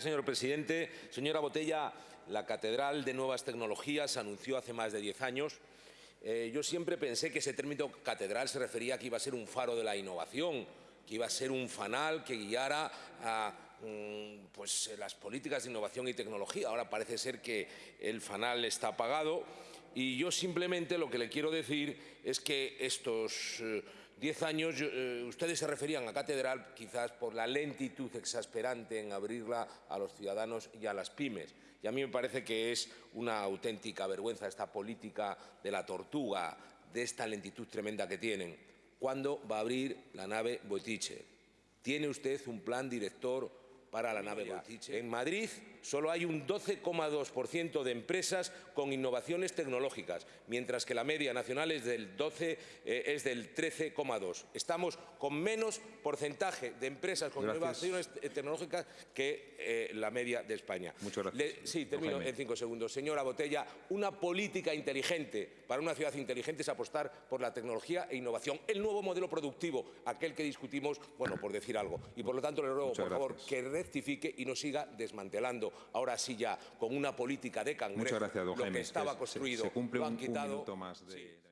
Señor presidente, señora Botella, la Catedral de Nuevas Tecnologías anunció hace más de 10 años. Eh, yo siempre pensé que ese término catedral se refería a que iba a ser un faro de la innovación, que iba a ser un fanal que guiara a mm, pues, las políticas de innovación y tecnología. Ahora parece ser que el fanal está apagado y yo simplemente lo que le quiero decir es que estos eh, diez años eh, ustedes se referían a catedral quizás por la lentitud exasperante en abrirla a los ciudadanos y a las pymes. Y a mí me parece que es una auténtica vergüenza esta política de la tortuga, de esta lentitud tremenda que tienen. ¿Cuándo va a abrir la nave Boitiche? ¿Tiene usted un plan director para la nave Boitiche? En Madrid solo hay un 12,2% de empresas con innovaciones tecnológicas, mientras que la media nacional es del 12, eh, es del 13,2. Estamos con menos porcentaje de empresas con Gracias. innovaciones tecnológicas que eh, la media de España. Muchas gracias. Le- sí, termino en cinco segundos. Señora Botella, una política inteligente para una ciudad inteligente es apostar por la tecnología e innovación, el nuevo modelo productivo, aquel que discutimos, bueno, por decir algo. Y por lo tanto le ruego, Muchas por favor, que rectifique y no siga desmantelando, ahora sí ya, con una política de cangrejo, Muchas gracias, lo Jaime. que estaba construido. Se, cumple lo han quitado. más de... Sí. de-